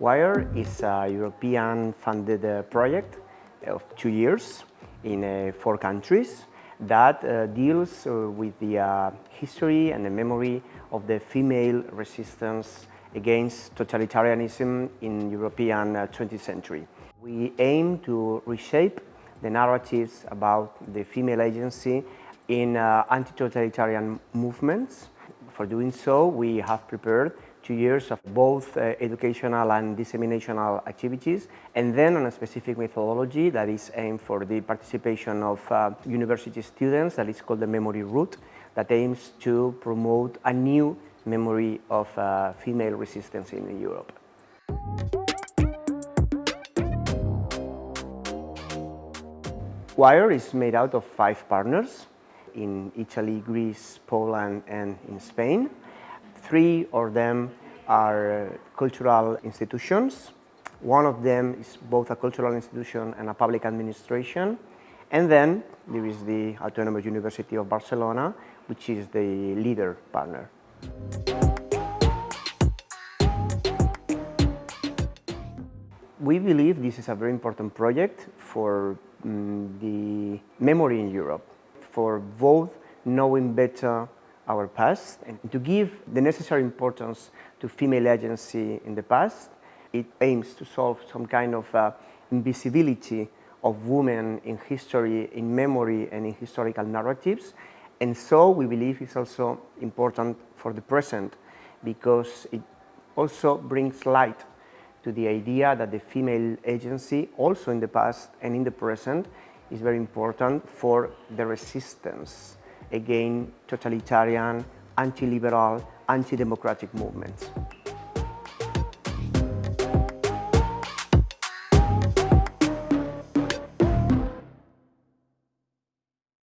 WIRE is a European-funded uh, project of two years in uh, four countries that uh, deals with the history and the memory of the female resistance against totalitarianism in European 20th uh, century. We aim to reshape the narratives about the female agency in uh, anti-totalitarian movements. For doing so, we have prepared two years of both uh, educational and disseminational activities, and then on a specific methodology that is aimed for the participation of uh, university students that is called the Memory Route, that aims to promote a new memory of uh, female resistance in Europe. WIRE is made out of five partners in Italy, Greece, Poland and in Spain. Three of them are cultural institutions. One of them is both a cultural institution and a public administration. And then there is the Autonomous University of Barcelona, which is the leader partner. We believe this is a very important project for um, the memory in Europe, for both knowing better our past and to give the necessary importance to female agency in the past. It aims to solve some kind of uh, invisibility of women in history, in memory and in historical narratives. And so we believe it's also important for the present because it also brings light to the idea that the female agency, also in the past and in the present, is very important for the resistance against totalitarian, anti-liberal, anti-democratic movements.